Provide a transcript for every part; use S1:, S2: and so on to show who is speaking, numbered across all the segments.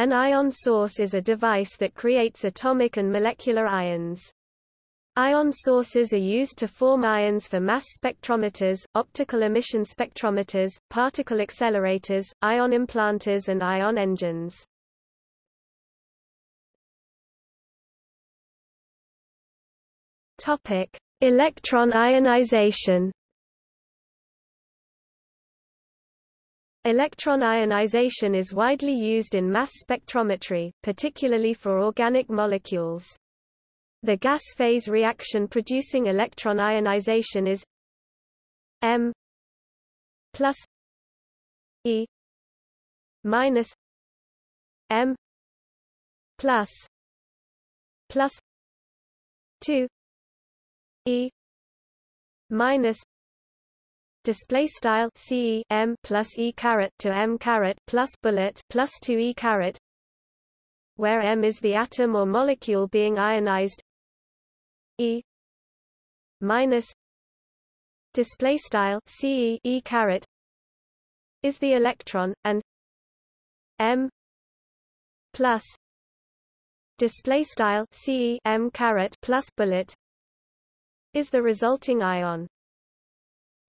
S1: An ion source is a device that creates atomic and molecular ions. Ion sources are used to form ions for mass spectrometers, optical emission spectrometers, particle accelerators, ion implanters and ion engines. Topic: Electron ionization. Electron ionization is widely used in mass spectrometry, particularly for organic molecules. The gas phase reaction producing electron ionization is M plus E minus M plus plus 2 E minus display style C M plus E caret to M caret plus bullet plus 2 E caret where M is the atom or molecule being ionized E minus display style C E caret is the electron and M plus display style C M caret plus bullet is the resulting ion.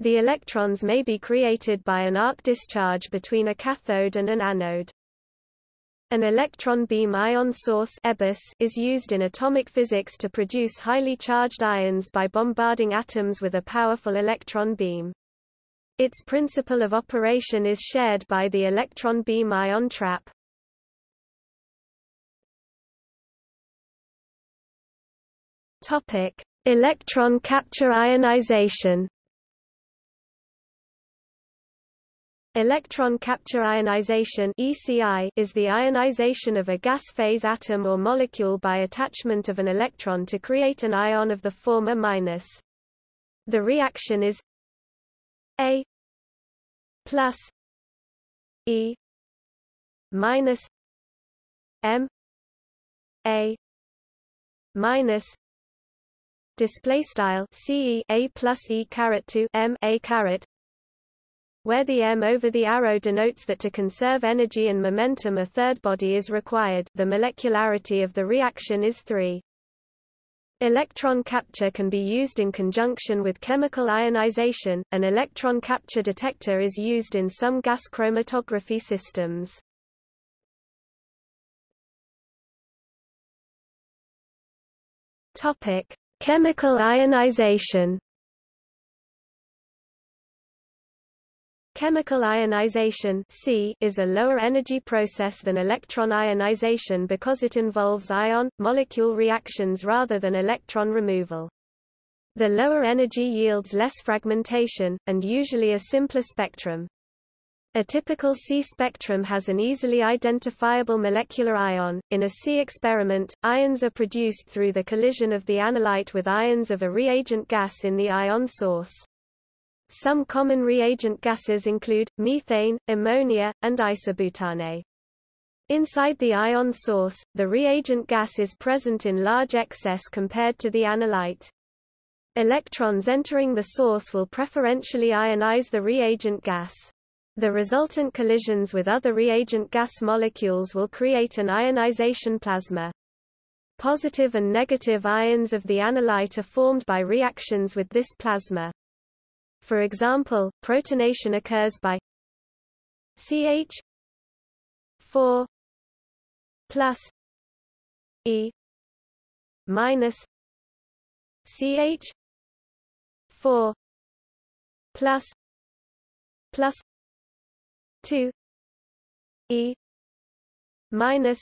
S1: The electrons may be created by an arc discharge between a cathode and an anode. An electron beam ion source is used in atomic physics to produce highly charged ions by bombarding atoms with a powerful electron beam. Its principle of operation is shared by the electron beam ion trap. Topic: Electron capture ionization Electron capture ionization ECI is the ionization of a gas phase atom or molecule by attachment of an electron to create an ion of the former minus. The reaction is A plus E minus M A minus display style a plus e caret to m a caret where the m over the arrow denotes that to conserve energy and momentum a third body is required the molecularity of the reaction is 3 Electron capture can be used in conjunction with chemical ionization. An electron capture detector is used in some gas chromatography systems. Topic: Chemical ionization Chemical ionization C is a lower energy process than electron ionization because it involves ion-molecule reactions rather than electron removal. The lower energy yields less fragmentation, and usually a simpler spectrum. A typical C spectrum has an easily identifiable molecular ion. In a C experiment, ions are produced through the collision of the analyte with ions of a reagent gas in the ion source. Some common reagent gases include, methane, ammonia, and isobutane. Inside the ion source, the reagent gas is present in large excess compared to the analyte. Electrons entering the source will preferentially ionize the reagent gas. The resultant collisions with other reagent gas molecules will create an ionization plasma. Positive and negative ions of the analyte are formed by reactions with this plasma. For example, protonation occurs by CH 4 plus E minus CH 4 plus plus 2 e minus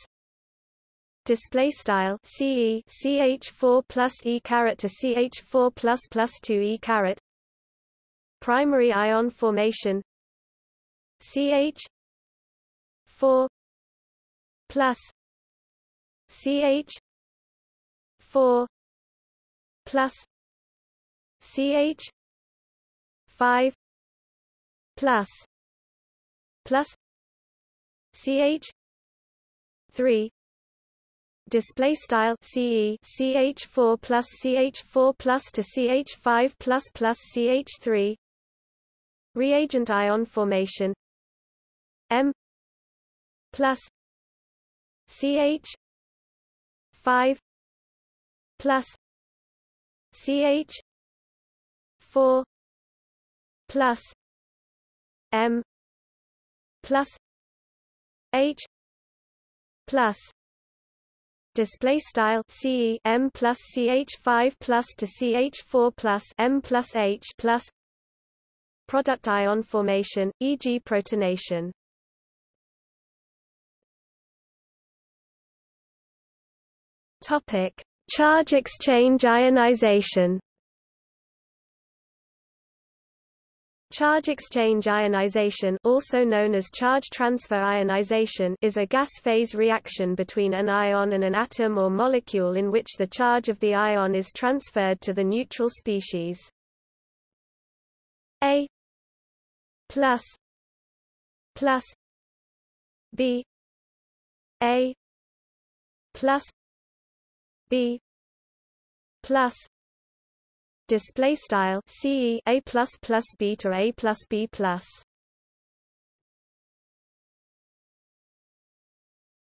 S1: display style ce ch4 plus e caret to ch4 plus plus 2 e caret primary ion formation ch 4 plus ch 4 plus ch 5 plus plus ch 3 display style ce ch4 plus ch4 plus to ch5 plus plus ch3 reagent ion formation m plus CH 5 plus CH 4 plus M plus H plus display style ce m plus ch 5 plus to ch 4 plus m plus h plus product ion formation e.g. protonation topic charge exchange ionization Charge exchange ionization also known as charge transfer ionization is a gas phase reaction between an ion and an atom or molecule in which the charge of the ion is transferred to the neutral species. A plus plus B A plus B plus display style ce a plus plus b to a plus b plus.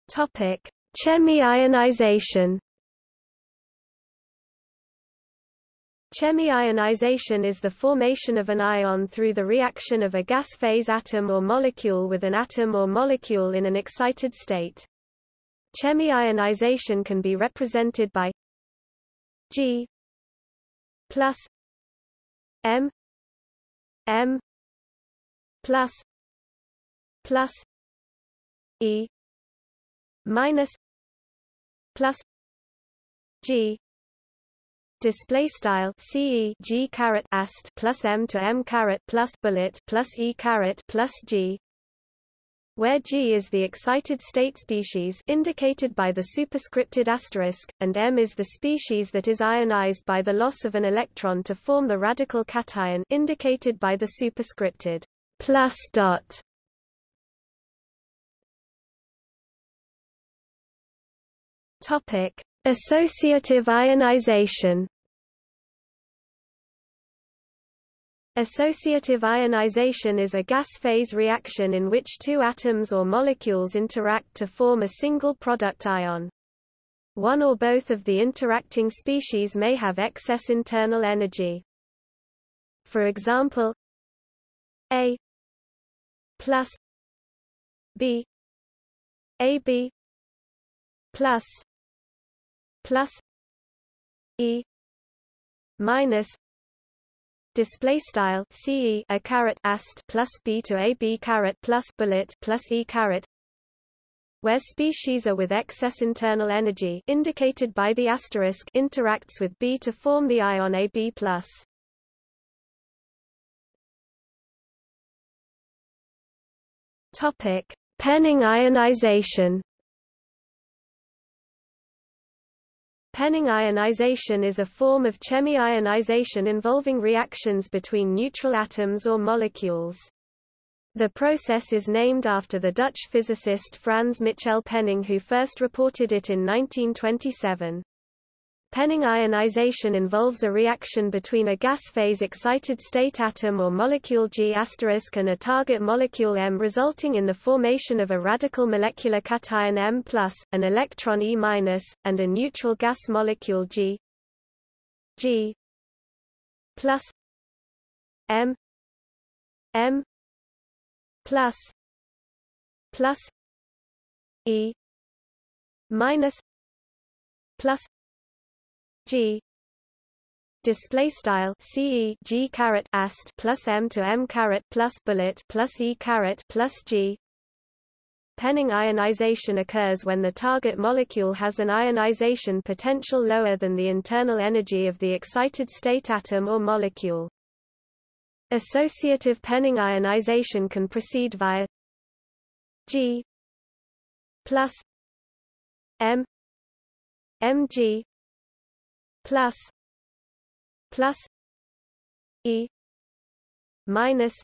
S1: Topic chemi-ionization Chemi-ionization is the formation of an ion through the reaction of a gas phase atom or molecule with an atom or molecule in an excited state. Chemi-ionization can be represented by G plus M M plus plus E minus plus G display style ce g ast plus m to m plus bullet plus e plus g where G is the excited state species indicated by the superscripted asterisk, and M is the species that is ionized by the loss of an electron to form the radical cation indicated by the superscripted plus dot. Topic: Associative ionization. Associative ionization is a gas phase reaction in which two atoms or molecules interact to form a single product ion. One or both of the interacting species may have excess internal energy. For example, A plus B AB plus plus E minus display style ce a caret ast plus b to a b caret plus bullet plus e caret where species are with excess internal energy indicated by the asterisk interacts with B to form the ion AB+. Topic: Penning ionization. Penning ionization is a form of chemi-ionization involving reactions between neutral atoms or molecules. The process is named after the Dutch physicist Frans Michel Penning who first reported it in 1927. Penning ionization involves a reaction between a gas phase excited state atom or molecule G** and a target molecule M resulting in the formation of a radical molecular cation M+, an electron E-, and a neutral gas molecule G G plus M M plus plus E minus plus G display style ce g ast plus m to m caret plus bullet plus e caret plus g Penning ionization occurs when the target molecule has an ionization potential lower than the internal energy of the excited state atom or molecule. Associative Penning ionization can proceed via G plus M Mg plus plus e minus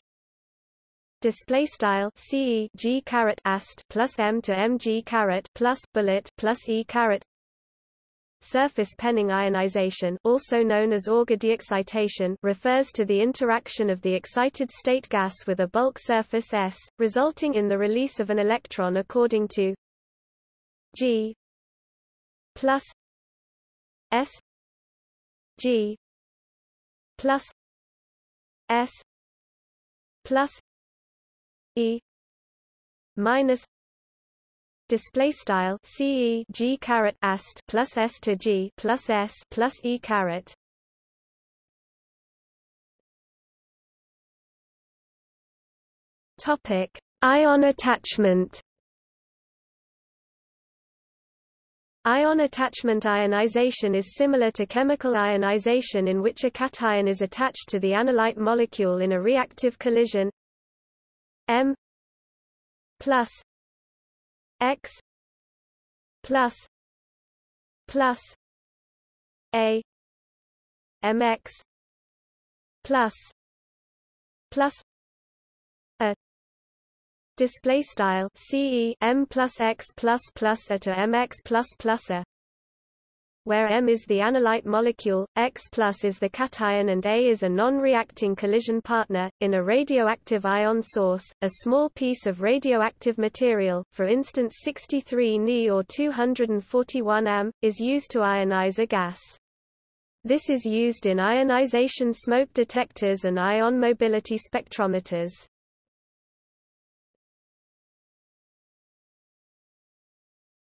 S1: display style ce g caret ast plus m to mg caret plus bullet plus e caret. Surface penning ionization also known as Auger deexcitation refers to the interaction of the excited state gas with a bulk surface S, resulting in the release of an electron according to G plus S G plus S plus E minus display style ce g caret ast plus s to g plus s plus e caret. Topic ion attachment Ion attachment ionization is similar to chemical ionization in which a cation is attached to the analyte molecule in a reactive collision. M plus x plus plus a mx plus plus display style ce m plus x plus plus a to mx plus plus a where M is the analyte molecule, X plus is the cation and A is a non-reacting collision partner. In a radioactive ion source, a small piece of radioactive material, for instance 63 Ni or 241 Am, is used to ionize a gas. This is used in ionization smoke detectors and ion mobility spectrometers.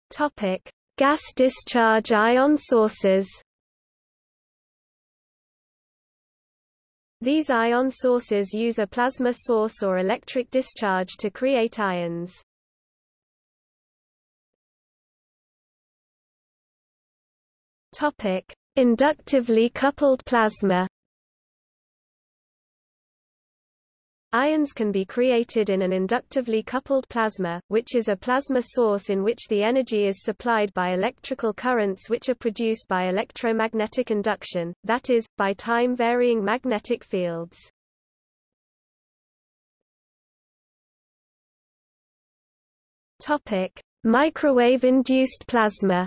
S1: Topic: Gas discharge ion sources. These ion sources use a plasma source or electric discharge to create ions. Topic: Inductively coupled plasma Ions can be created in an inductively coupled plasma, which is a plasma source in which the energy is supplied by electrical currents which are produced by electromagnetic induction, that is, by time-varying magnetic fields. Microwave-induced plasma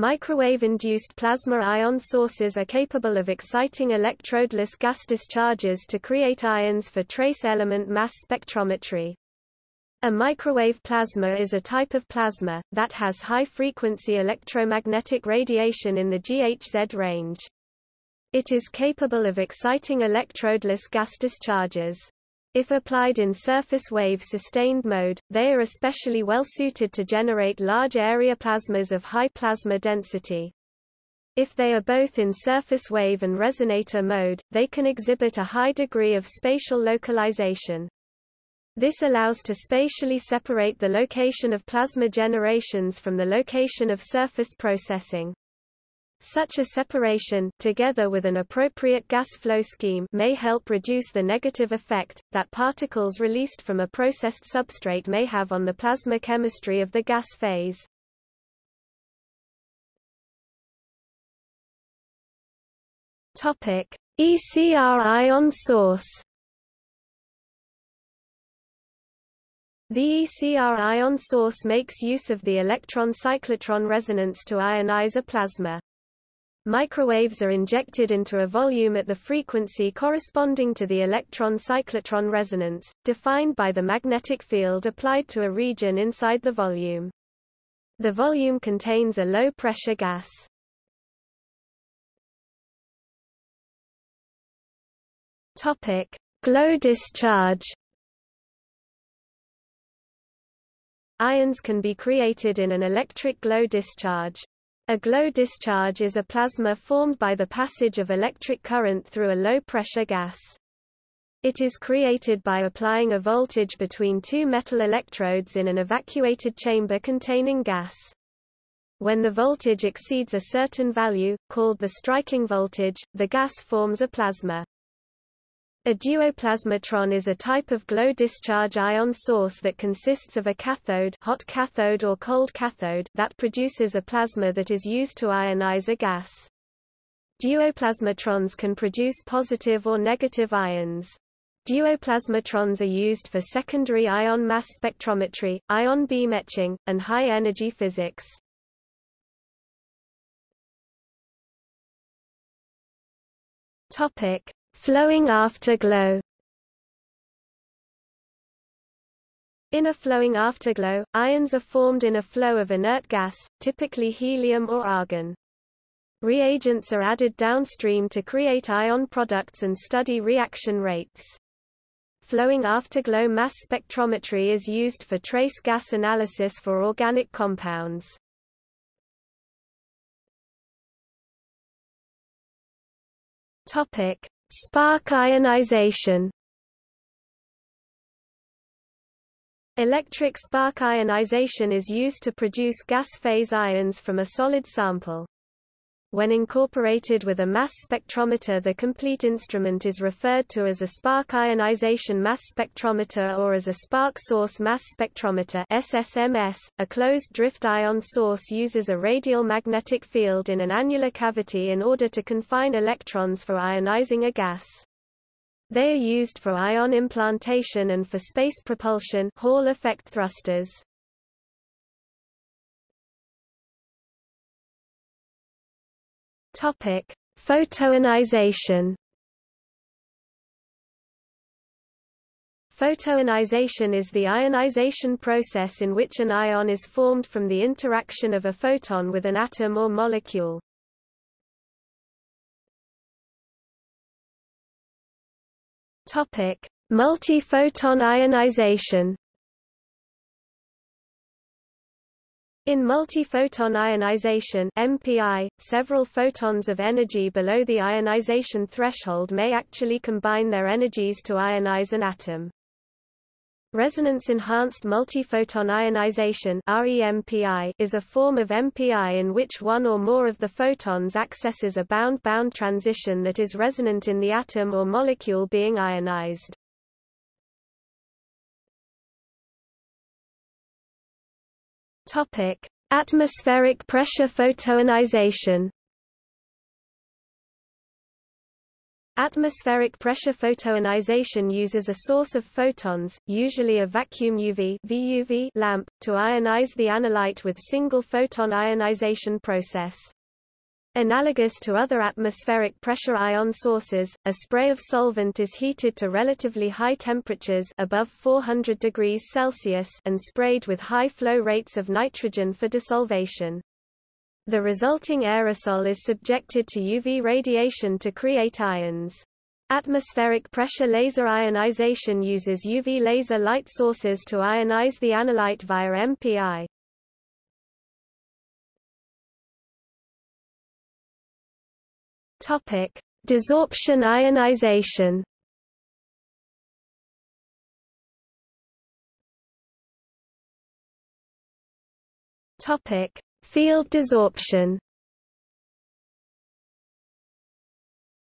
S1: Microwave-induced plasma ion sources are capable of exciting electrodeless gas discharges to create ions for trace element mass spectrometry. A microwave plasma is a type of plasma, that has high-frequency electromagnetic radiation in the GHz range. It is capable of exciting electrodeless gas discharges. If applied in surface wave sustained mode, they are especially well suited to generate large area plasmas of high plasma density. If they are both in surface wave and resonator mode, they can exhibit a high degree of spatial localization. This allows to spatially separate the location of plasma generations from the location of surface processing. Such a separation, together with an appropriate gas flow scheme may help reduce the negative effect, that particles released from a processed substrate may have on the plasma chemistry of the gas phase. Topic. ECR ion source The ECR ion source makes use of the electron cyclotron resonance to ionize a plasma. Microwaves are injected into a volume at the frequency corresponding to the electron-cyclotron resonance, defined by the magnetic field applied to a region inside the volume. The volume contains a low-pressure gas. Topic: Glow discharge. Ions can be created in an electric glow discharge. A glow discharge is a plasma formed by the passage of electric current through a low-pressure gas. It is created by applying a voltage between two metal electrodes in an evacuated chamber containing gas. When the voltage exceeds a certain value, called the striking voltage, the gas forms a plasma. A duoplasmatron is a type of glow discharge ion source that consists of a cathode, hot cathode or cold cathode that produces a plasma that is used to ionize a gas. Duoplasmatrons can produce positive or negative ions. Duoplasmatrons are used for secondary ion mass spectrometry, ion beam etching, and high-energy physics. Topic: Flowing afterglow In a flowing afterglow, ions are formed in a flow of inert gas, typically helium or argon. Reagents are added downstream to create ion products and study reaction rates. Flowing afterglow mass spectrometry is used for trace gas analysis for organic compounds. Topic: Spark ionization. Electric spark ionization is used to produce gas phase ions from a solid sample. When incorporated with a mass spectrometer the complete instrument is referred to as a spark ionization mass spectrometer or as a spark source mass spectrometer SSMS. .A closed drift ion source uses a radial magnetic field in an annular cavity in order to confine electrons for ionizing a gas. They are used for ion implantation and for space propulsion Hall effect thrusters. Topic: Photoionization. Photoionization is the ionization process in which an ion is formed from the interaction of a photon with an atom or molecule. Topic: Multi-photon ionization. In multi-photon ionization MPI, several photons of energy below the ionization threshold may actually combine their energies to ionize an atom. Resonance-enhanced multiphoton ionization REMPI is a form of MPI in which one or more of the photons accesses a bound-bound transition that is resonant in the atom or molecule being ionized. Atmospheric pressure photoionization Atmospheric pressure photoionization uses a source of photons, usually a vacuum UV VUV lamp, to ionize the analyte with single photon ionization process. Analogous to other atmospheric pressure ion sources, a spray of solvent is heated to relatively high temperatures above 400 degrees Celsius and sprayed with high flow rates of nitrogen for desolvation. The resulting aerosol is subjected to UV radiation to create ions. Atmospheric pressure laser ionization uses UV laser light sources to ionize the analyte via MPI. Topic: Desorption ionization. Topic: Field desorption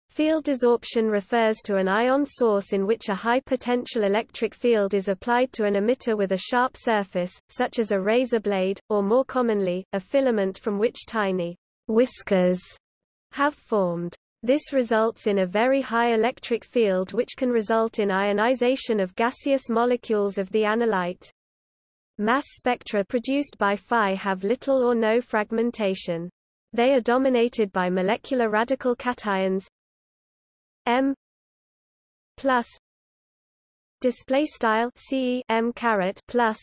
S1: Field desorption refers to an ion source in which a high potential electric field is applied to an emitter with a sharp surface, such as a razor blade, or more commonly, a filament from which tiny whiskers have formed. This results in a very high electric field which can result in ionization of gaseous molecules of the analyte. Mass spectra produced by FI have little or no fragmentation. They are dominated by molecular radical cations M plus display style C M caret plus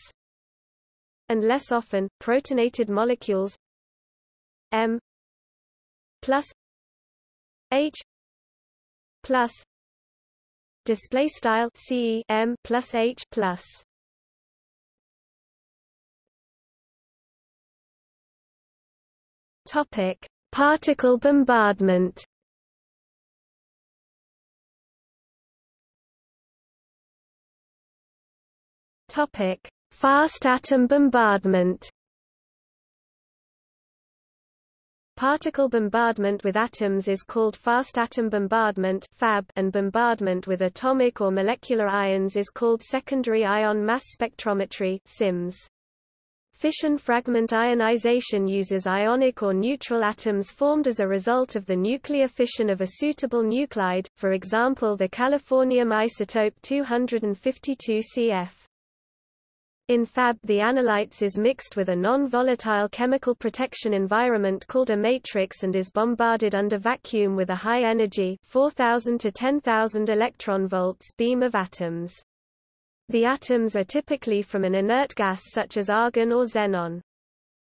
S1: and less often protonated molecules M plus H plus display style C M plus H plus Topic: Particle bombardment. Topic: Fast atom bombardment. Particle bombardment with atoms is called fast atom bombardment (FAB), and bombardment with atomic or molecular ions is called secondary ion mass spectrometry (SIMS). Fission fragment ionization uses ionic or neutral atoms formed as a result of the nuclear fission of a suitable nuclide, for example the californium isotope 252 Cf. In FAB the analytes is mixed with a non-volatile chemical protection environment called a matrix and is bombarded under vacuum with a high energy 4000 to 10000 electron volts beam of atoms. The atoms are typically from an inert gas such as argon or xenon.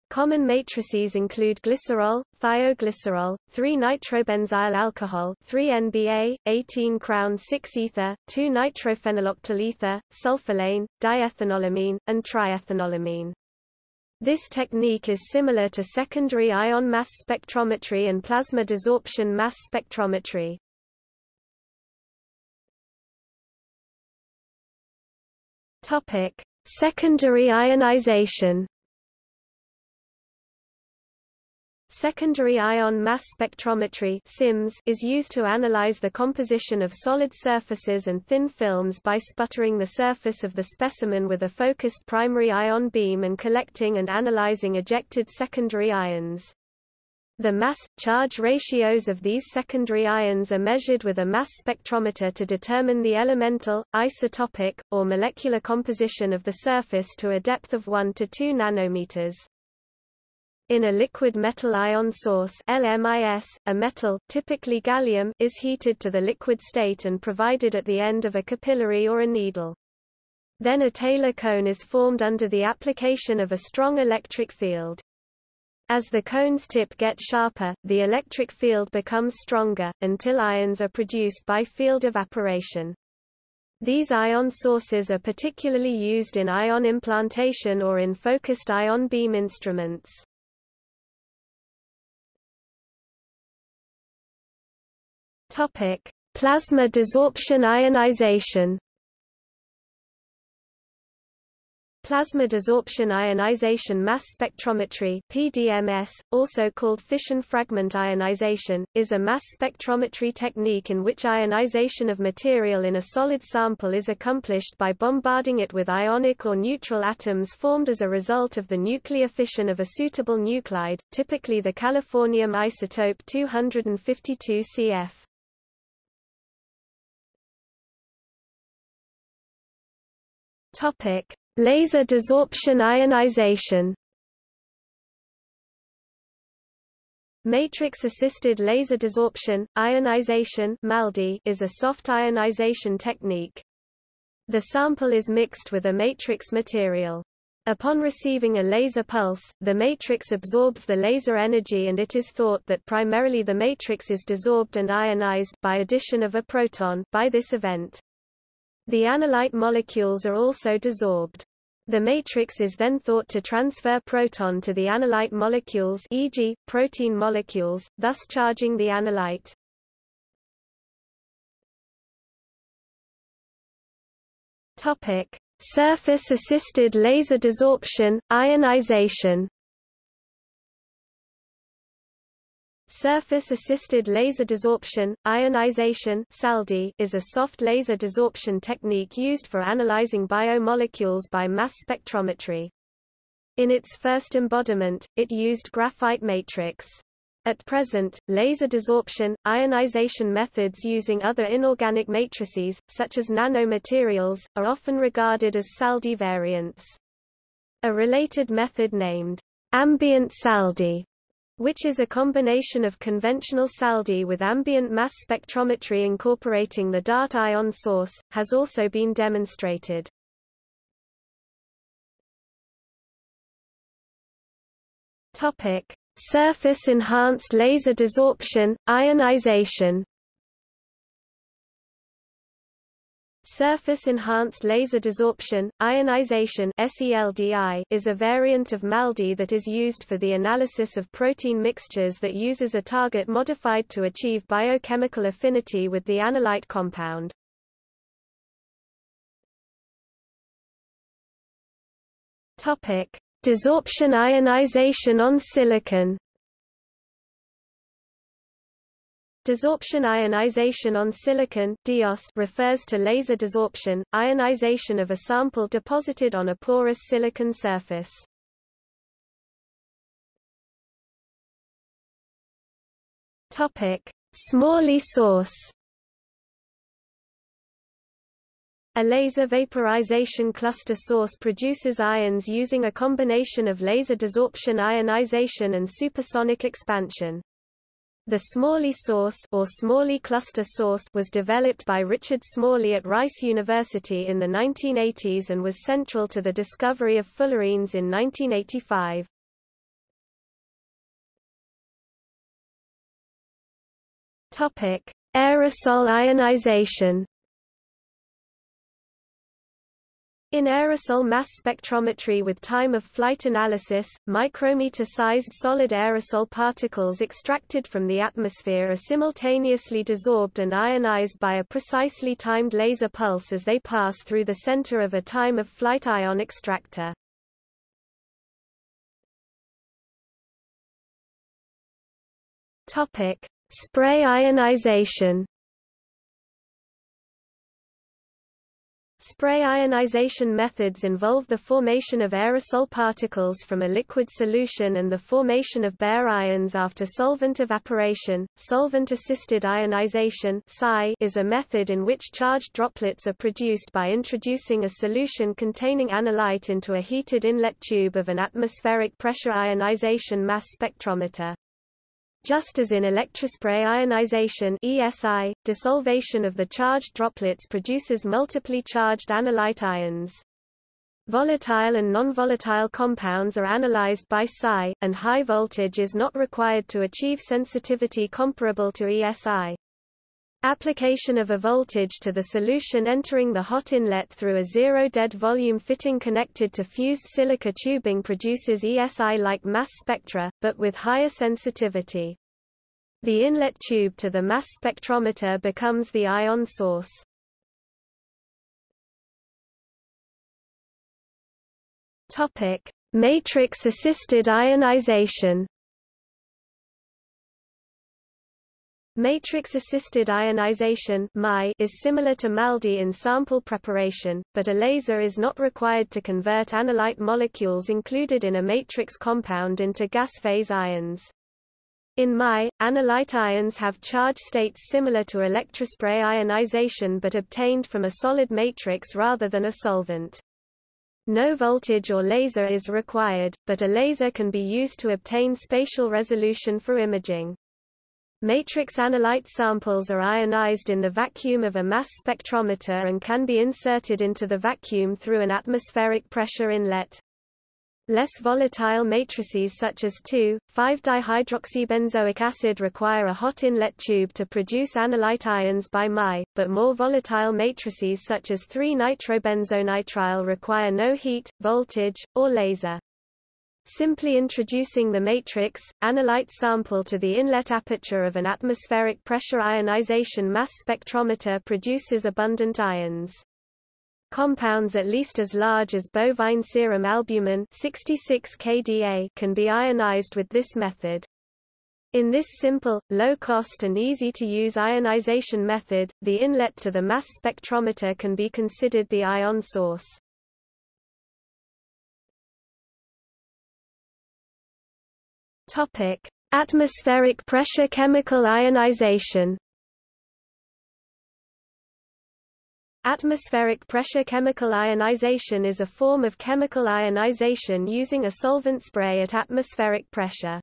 S1: Common matrices include glycerol, thioglycerol, 3-nitrobenzyl alcohol 3-NBA, 18-crown-6-ether, 2-nitrophenyloctyl ether, sulfolane, diethanolamine, and triethanolamine. This technique is similar to secondary ion mass spectrometry and plasma desorption mass spectrometry. Topic: Secondary ionization. Secondary ion mass spectrometry (SIMS) is used to analyze the composition of solid surfaces and thin films by sputtering the surface of the specimen with a focused primary ion beam and collecting and analyzing ejected secondary ions. The mass-charge ratios of these secondary ions are measured with a mass spectrometer to determine the elemental, isotopic, or molecular composition of the surface to a depth of 1 to 2 nanometers. In a liquid metal ion source LMIS, a metal, typically gallium, is heated to the liquid state and provided at the end of a capillary or a needle. Then a Taylor cone is formed under the application of a strong electric field. As the cone's tip gets sharper, the electric field becomes stronger, until ions are produced by field evaporation. These ion sources are particularly used in ion implantation or in focused ion beam instruments. Topic: Plasma desorption ionization. Plasma desorption ionization mass spectrometry PDMS, also called fission fragment ionization, is a mass spectrometry technique in which ionization of material in a solid sample is accomplished by bombarding it with ionic or neutral atoms formed as a result of the nuclear fission of a suitable nuclide, typically the californium isotope 252 Cf. Topic Laser desorption ionization Matrix-assisted laser desorption, ionization MALDI, is a soft ionization technique. The sample is mixed with a matrix material. Upon receiving a laser pulse, the matrix absorbs the laser energy and it is thought that primarily the matrix is desorbed and ionized by addition of a proton by this event. The analyte molecules are also desorbed. The matrix is then thought to transfer proton to the analyte molecules e.g., protein molecules, thus charging the analyte. Topic: Surface-assisted laser desorption, ionization Surface-assisted laser desorption, ionization is a soft laser desorption technique used for analyzing biomolecules by mass spectrometry. In its first embodiment, it used graphite matrix. At present, laser desorption, ionization methods using other inorganic matrices, such as nanomaterials, are often regarded as SALDI variants. A related method named ambient SALDI which is a combination of conventional SALDI with ambient mass spectrometry incorporating the DART ion source, has also been demonstrated. Topic: Surface enhanced laser desorption, ionization Surface-enhanced laser desorption, ionization is a variant of MALDI that is used for the analysis of protein mixtures that uses a target modified to achieve biochemical affinity with the analyte compound. Desorption ionization on silicon Desorption ionization on silicon DIOS refers to laser desorption, ionization of a sample deposited on a porous silicon surface. Topic: Smalley source. A laser vaporization cluster source produces ions using a combination of laser desorption ionization and supersonic expansion. The Smalley source or Smalley cluster source was developed by Richard Smalley at Rice University in the 1980s and was central to the discovery of fullerenes in 1985. Topic: Aerosol ionization In aerosol mass spectrometry with time-of-flight analysis, micrometer-sized solid aerosol particles extracted from the atmosphere are simultaneously desorbed and ionized by a precisely timed laser pulse as they pass through the center of a time-of-flight ion extractor. Spray ionization Spray ionization methods involve the formation of aerosol particles from a liquid solution and the formation of bare ions after solvent evaporation. Solvent-assisted ionization is a method in which charged droplets are produced by introducing a solution containing analyte into a heated inlet tube of an atmospheric pressure ionization mass spectrometer. Just as in electrospray ionization ESI, desolvation of the charged droplets produces multiply charged analyte ions. Volatile and non-volatile compounds are analyzed by SAI, and high voltage is not required to achieve sensitivity comparable to ESI. Application of a voltage to the solution entering the hot inlet through a zero-dead volume fitting connected to fused silica tubing produces ESI-like mass spectra, but with higher sensitivity. The inlet tube to the mass spectrometer becomes the ion source. Matrix-assisted ionization Matrix-assisted ionization is similar to MALDI in sample preparation, but a laser is not required to convert analyte molecules included in a matrix compound into gas-phase ions. In MI, analyte ions have charge states similar to electrospray ionization but obtained from a solid matrix rather than a solvent. No voltage or laser is required, but a laser can be used to obtain spatial resolution for imaging. Matrix analyte samples are ionized in the vacuum of a mass spectrometer and can be inserted into the vacuum through an atmospheric pressure inlet. Less volatile matrices such as 2,5-dihydroxybenzoic acid require a hot inlet tube to produce analyte ions by MI, but more volatile matrices such as 3-nitrobenzonitrile require no heat, voltage, or laser. Simply introducing the matrix, analyte sample to the inlet aperture of an atmospheric pressure ionization mass spectrometer produces abundant ions. Compounds at least as large as bovine serum albumin 66 kDa can be ionized with this method. In this simple, low-cost and easy-to-use ionization method, the inlet to the mass spectrometer can be considered the ion source. Topic: Atmospheric pressure chemical ionization. Atmospheric pressure chemical ionization is a form of chemical ionization using a solvent spray at atmospheric pressure.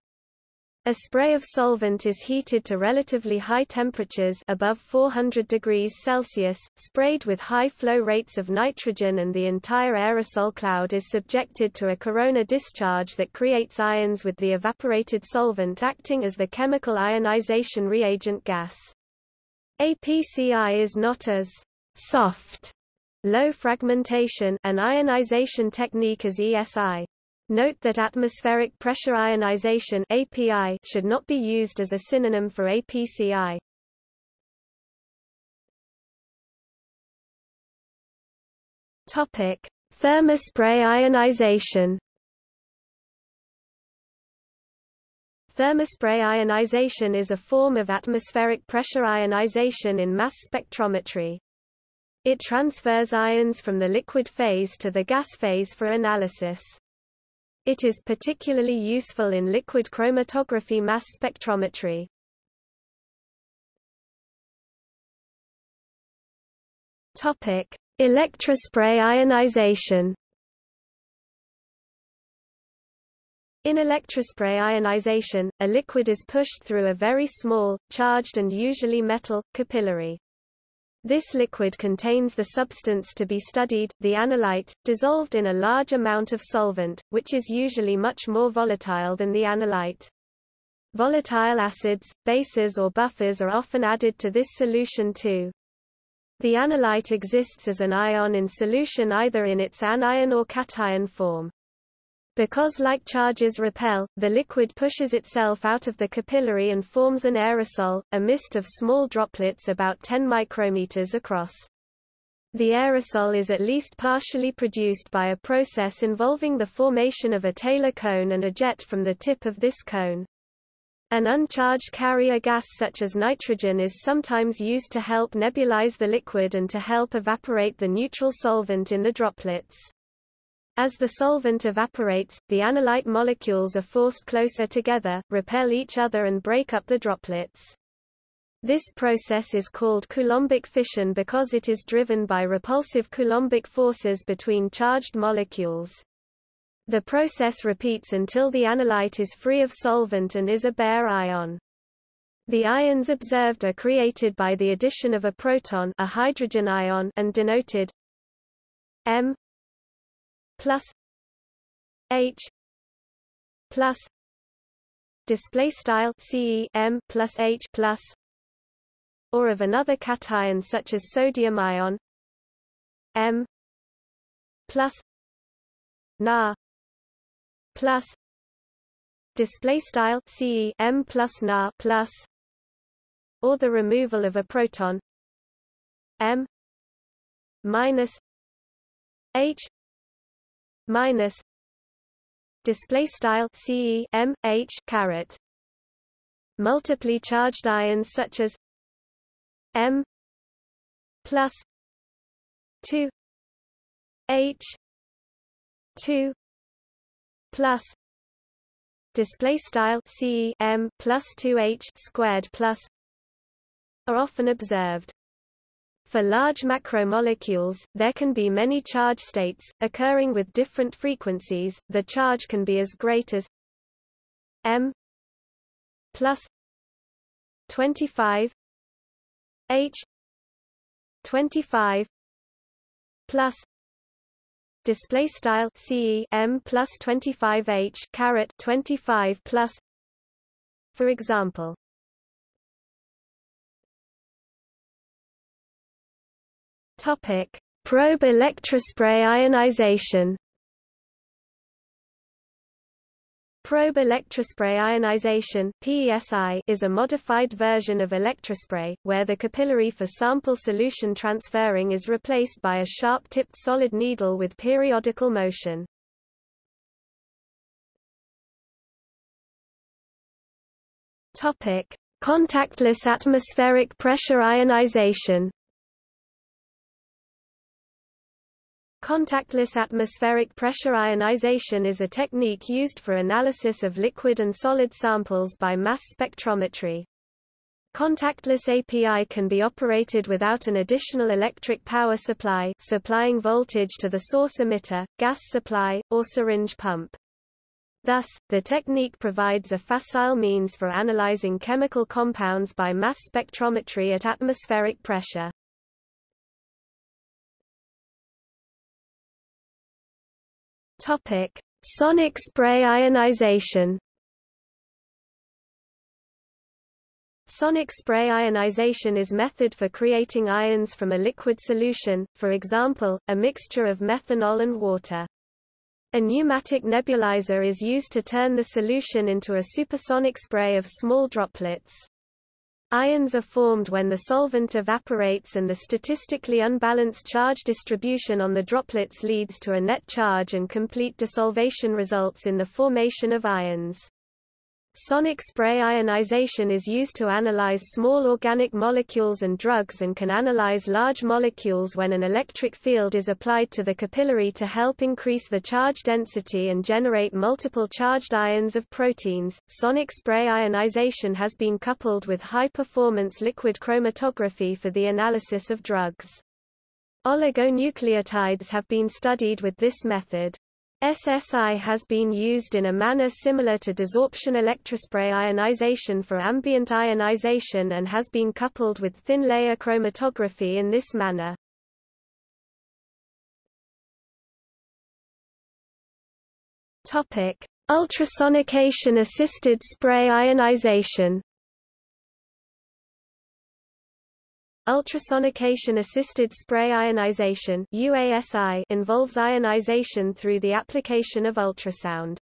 S1: A spray of solvent is heated to relatively high temperatures above 400 degrees Celsius, sprayed with high flow rates of nitrogen and the entire aerosol cloud is subjected to a corona discharge that creates ions with the evaporated solvent acting as the chemical ionization reagent gas. APCI is not as soft, low fragmentation an ionization technique as ESI. Note that atmospheric pressure ionization API should not be used as a synonym for APCI. Topic: Thermospray ionization. Thermospray ionization is a form of atmospheric pressure ionization in mass spectrometry. It transfers ions from the liquid phase to the gas phase for analysis. It is particularly useful in liquid chromatography mass spectrometry. Topic: Electrospray ionization. In electrospray ionization, a liquid is pushed through a very small, charged and usually metal, capillary. This liquid contains the substance to be studied, the analyte, dissolved in a large amount of solvent, which is usually much more volatile than the analyte. Volatile acids, bases or buffers are often added to this solution too. The analyte exists as an ion in solution either in its anion or cation form. Because like charges repel, the liquid pushes itself out of the capillary and forms an aerosol, a mist of small droplets about 10 micrometers across. The aerosol is at least partially produced by a process involving the formation of a Taylor cone and a jet from the tip of this cone. An uncharged carrier gas such as nitrogen is sometimes used to help nebulize the liquid and to help evaporate the neutral solvent in the droplets. As the solvent evaporates, the analyte molecules are forced closer together, repel each other and break up the droplets. This process is called Coulombic fission because it is driven by repulsive Coulombic forces between charged molecules. The process repeats until the analyte is free of solvent and is a bare ion. The ions observed are created by the addition of a proton a hydrogen ion and denoted M plus H plus display style CE M plus H plus or of another cation such as sodium ion M plus Na plus display style CE M plus Na plus or the removal of a proton M minus H minus display style CE M H caret. Multiply charged ions such as M plus 2 H 2 plus display style CE M plus 2 H squared plus are often observed for large macromolecules, there can be many charge states, occurring with different frequencies. The charge can be as great as m plus 25 h 25 plus display style ce m plus 25 h caret 25 plus for example Topic: Probe electrospray ionization. Probe electrospray ionization (PESI) is a modified version of electrospray, where the capillary for sample solution transferring is replaced by a sharp-tipped solid needle with periodical motion. Topic: Contactless atmospheric pressure ionization. Contactless atmospheric pressure ionization is a technique used for analysis of liquid and solid samples by mass spectrometry. Contactless API can be operated without an additional electric power supply supplying voltage to the source emitter, gas supply, or syringe pump. Thus, the technique provides a facile means for analyzing chemical compounds by mass spectrometry at atmospheric pressure. Topic: Sonic spray ionization. Sonic spray ionization is method for creating ions from a liquid solution, for example, a mixture of methanol and water. A pneumatic nebulizer is used to turn the solution into a supersonic spray of small droplets. Ions are formed when the solvent evaporates and the statistically unbalanced charge distribution on the droplets leads to a net charge and complete desolvation results in the formation of ions. Sonic spray ionization is used to analyze small organic molecules and drugs and can analyze large molecules when an electric field is applied to the capillary to help increase the charge density and generate multiple charged ions of proteins. Sonic spray ionization has been coupled with high performance liquid chromatography for the analysis of drugs. Oligonucleotides have been studied with this method. SSI has been used in a manner similar to desorption electrospray ionization for ambient ionization and has been coupled with thin-layer chromatography in this manner. Ultrasonication-assisted spray ionization Ultrasonication-assisted spray ionization UASI involves ionization through the application of ultrasound.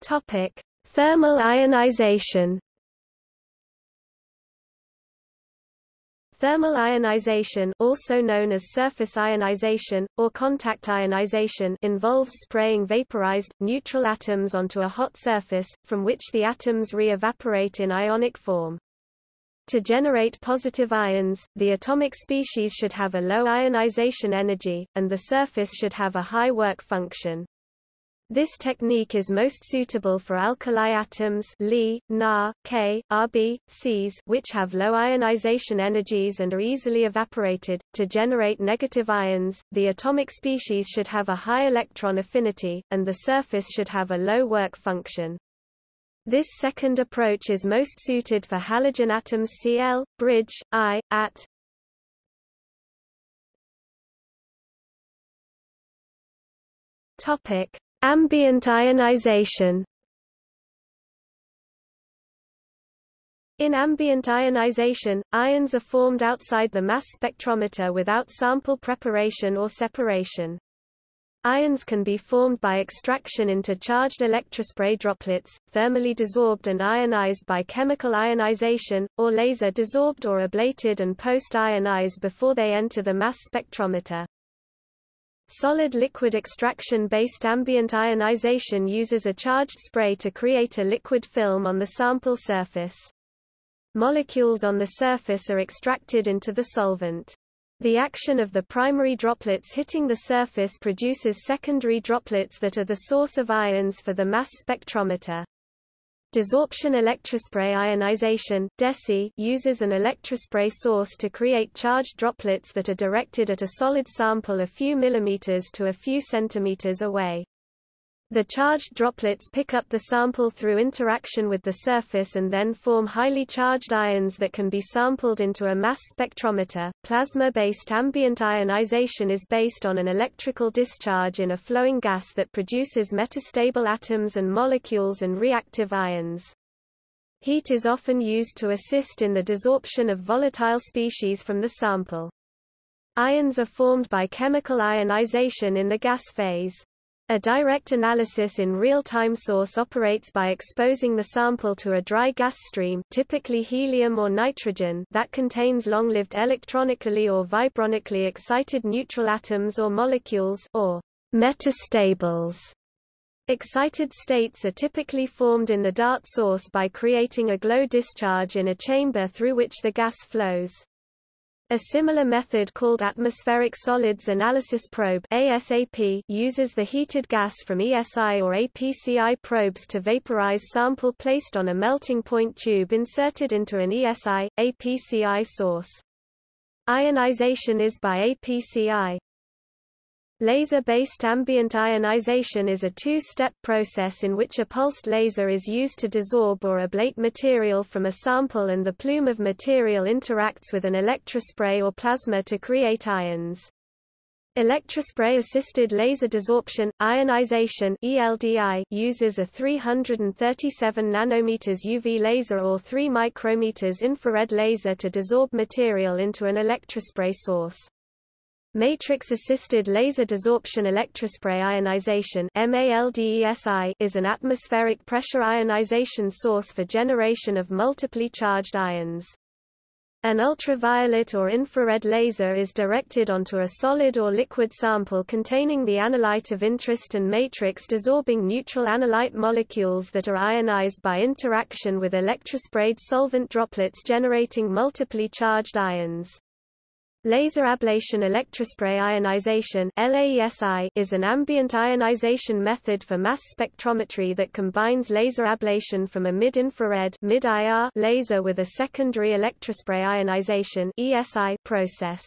S1: Topic: Thermal ionization Thermal ionization also known as surface ionization, or contact ionization involves spraying vaporized, neutral atoms onto a hot surface, from which the atoms re-evaporate in ionic form. To generate positive ions, the atomic species should have a low ionization energy, and the surface should have a high work function. This technique is most suitable for alkali atoms Li, Na, K, Rb, Cs which have low ionization energies and are easily evaporated. To generate negative ions, the atomic species should have a high electron affinity, and the surface should have a low work function. This second approach is most suited for halogen atoms Cl, bridge, I, at. Topic Ambient ionization In ambient ionization, ions are formed outside the mass spectrometer without sample preparation or separation. Ions can be formed by extraction into charged electrospray droplets, thermally desorbed and ionized by chemical ionization, or laser desorbed or ablated and post-ionized before they enter the mass spectrometer. Solid-liquid extraction-based ambient ionization uses a charged spray to create a liquid film on the sample surface. Molecules on the surface are extracted into the solvent. The action of the primary droplets hitting the surface produces secondary droplets that are the source of ions for the mass spectrometer. Desorption electrospray ionization DESI uses an electrospray source to create charged droplets that are directed at a solid sample a few millimeters to a few centimeters away. The charged droplets pick up the sample through interaction with the surface and then form highly charged ions that can be sampled into a mass spectrometer. Plasma-based ambient ionization is based on an electrical discharge in a flowing gas that produces metastable atoms and molecules and reactive ions. Heat is often used to assist in the desorption of volatile species from the sample. Ions are formed by chemical ionization in the gas phase. A direct analysis in real-time source operates by exposing the sample to a dry gas stream typically helium or nitrogen that contains long-lived electronically or vibronically excited neutral atoms or molecules or metastables. Excited states are typically formed in the DART source by creating a glow discharge in a chamber through which the gas flows. A similar method called atmospheric solids analysis probe ASAP uses the heated gas from ESI or APCI probes to vaporize sample placed on a melting point tube inserted into an ESI, APCI source. Ionization is by APCI. Laser-based ambient ionization is a two-step process in which a pulsed laser is used to desorb or ablate material from a sample and the plume of material interacts with an electrospray or plasma to create ions. Electrospray-assisted laser desorption, ionization ELDI uses a 337 nanometers UV laser or 3 micrometers infrared laser to desorb material into an electrospray source. Matrix-assisted laser desorption electrospray ionization is an atmospheric pressure ionization source for generation of multiply charged ions. An ultraviolet or infrared laser is directed onto a solid or liquid sample containing the analyte of interest and matrix desorbing neutral analyte molecules that are ionized by interaction with electrosprayed solvent droplets generating multiply charged ions. Laser ablation electrospray ionization is an ambient ionization method for mass spectrometry that combines laser ablation from a mid-infrared mid laser with a secondary electrospray ionization process.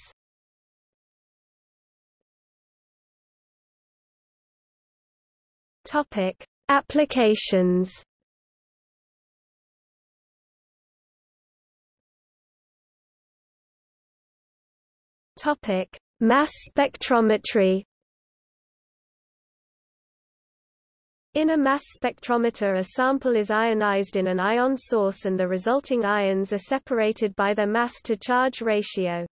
S1: Applications Topic: Mass spectrometry. In a mass spectrometer a sample is ionized in an ion source and the resulting ions are separated by their mass-to-charge ratio.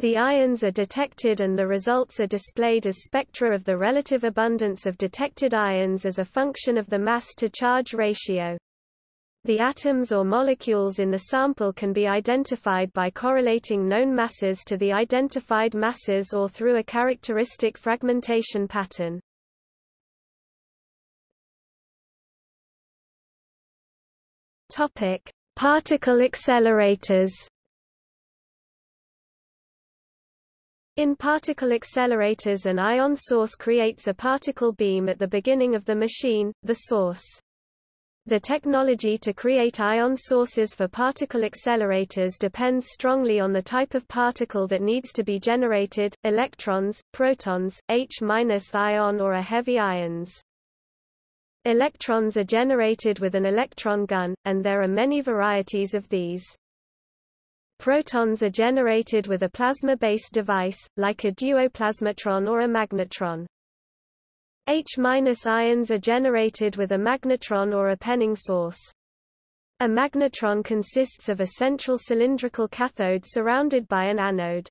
S1: The ions are detected and the results are displayed as spectra of the relative abundance of detected ions as a function of the mass-to-charge ratio. The atoms or molecules in the sample can be identified by correlating known masses to the identified masses or through a characteristic fragmentation pattern. Topic: Particle accelerators. In particle accelerators an ion source creates a particle beam at the beginning of the machine, the source. The technology to create ion sources for particle accelerators depends strongly on the type of particle that needs to be generated, electrons, protons, H-ion or a heavy ions. Electrons are generated with an electron gun, and there are many varieties of these. Protons are generated with a plasma-based device, like a duoplasmatron or a magnetron. H-ions are generated with a magnetron or a Penning source. A magnetron consists of a central cylindrical cathode surrounded by an anode.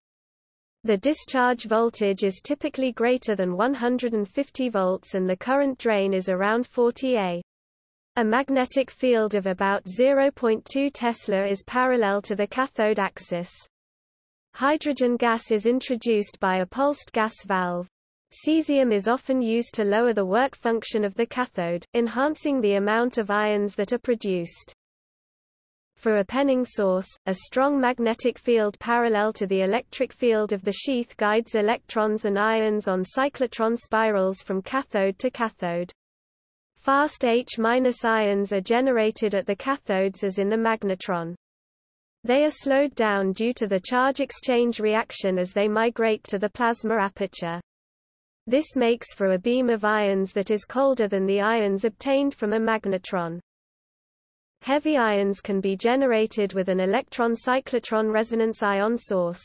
S1: The discharge voltage is typically greater than 150 volts and the current drain is around 40 A. A magnetic field of about 0.2 Tesla is parallel to the cathode axis. Hydrogen gas is introduced by a pulsed gas valve. Cesium is often used to lower the work function of the cathode, enhancing the amount of ions that are produced. For a Penning source, a strong magnetic field parallel to the electric field of the sheath guides electrons and ions on cyclotron spirals from cathode to cathode. Fast H-ions are generated at the cathodes as in the magnetron. They are slowed down due to the charge exchange reaction as they migrate to the plasma aperture. This makes for a beam of ions that is colder than the ions obtained from a magnetron. Heavy ions can be generated with an electron cyclotron resonance ion source.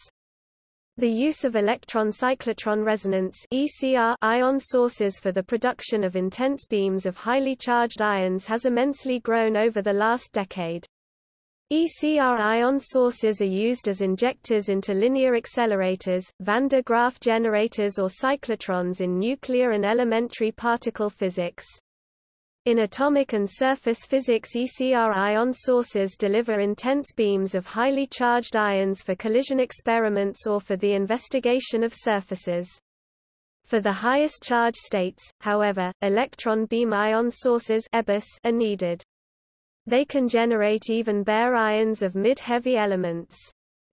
S1: The use of electron cyclotron resonance ECR ion sources for the production of intense beams of highly charged ions has immensely grown over the last decade. ECR ion sources are used as injectors into linear accelerators, van de Graaff generators or cyclotrons in nuclear and elementary particle physics. In atomic and surface physics ECR ion sources deliver intense beams of highly charged ions for collision experiments or for the investigation of surfaces. For the highest charge states, however, electron beam ion sources are needed. They can generate even bare ions of mid-heavy elements.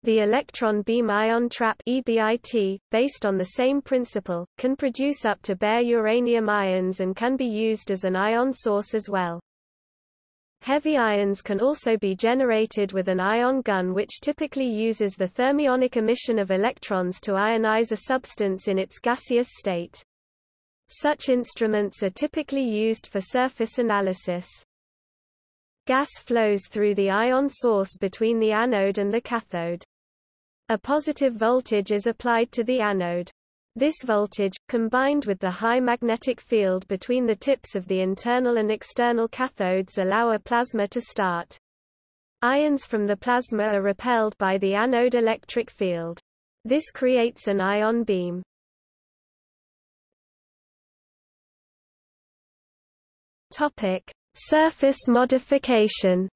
S1: The electron beam ion trap EBIT, based on the same principle, can produce up to bare uranium ions and can be used as an ion source as well. Heavy ions can also be generated with an ion gun which typically uses the thermionic emission of electrons to ionize a substance in its gaseous state. Such instruments are typically used for surface analysis. Gas flows through the ion source between the anode and the cathode. A positive voltage is applied to the anode. This voltage, combined with the high magnetic field between the tips of the internal and external cathodes allow a plasma to start. Ions from the plasma are repelled by the anode electric field. This creates an ion beam. Topic: Surface modification.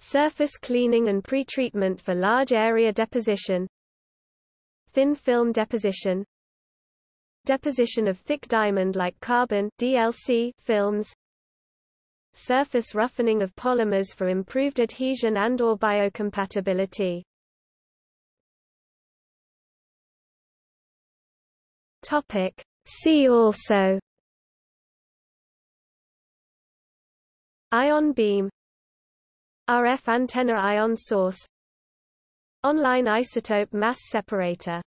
S1: Surface cleaning and pretreatment for large area deposition. Thin film deposition. Deposition of thick diamond like carbon DLC films. Surface roughening of polymers for improved adhesion and or biocompatibility. Topic. See also Ion beam. RF antenna ion source. Online isotope mass separator